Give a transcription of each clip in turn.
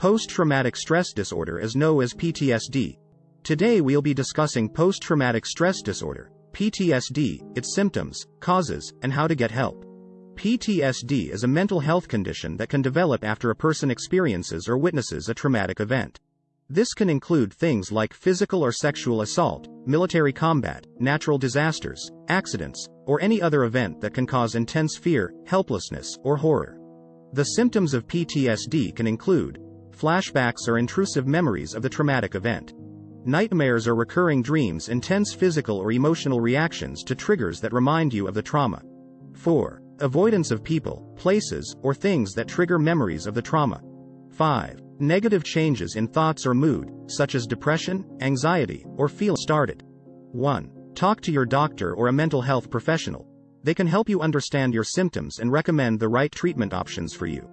Post-traumatic stress disorder is known as PTSD. Today we'll be discussing post-traumatic stress disorder, PTSD, its symptoms, causes, and how to get help. PTSD is a mental health condition that can develop after a person experiences or witnesses a traumatic event. This can include things like physical or sexual assault, military combat, natural disasters, accidents, or any other event that can cause intense fear, helplessness, or horror. The symptoms of PTSD can include flashbacks or intrusive memories of the traumatic event, nightmares are recurring dreams, intense physical or emotional reactions to triggers that remind you of the trauma. 4. Avoidance of people, places, or things that trigger memories of the trauma. 5. Negative changes in thoughts or mood, such as depression, anxiety, or feel started. 1. Talk to your doctor or a mental health professional. They can help you understand your symptoms and recommend the right treatment options for you.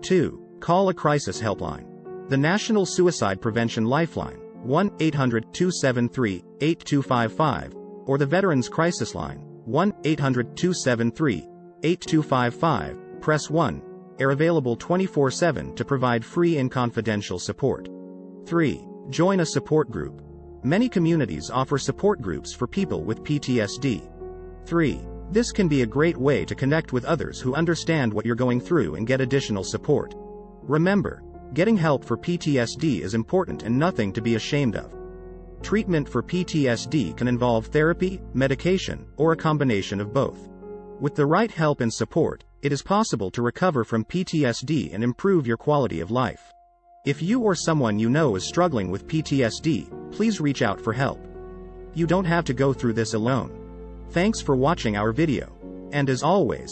2. Call a crisis helpline. The National Suicide Prevention Lifeline, 1 800 273 8255, or the Veterans Crisis Line, 1 800 273 8255, press 1 are available 24 7 to provide free and confidential support. 3. Join a support group. Many communities offer support groups for people with PTSD. 3. This can be a great way to connect with others who understand what you're going through and get additional support. Remember, getting help for PTSD is important and nothing to be ashamed of. Treatment for PTSD can involve therapy, medication, or a combination of both. With the right help and support, it is possible to recover from PTSD and improve your quality of life. If you or someone you know is struggling with PTSD, please reach out for help. You don't have to go through this alone. Thanks for watching our video. And as always,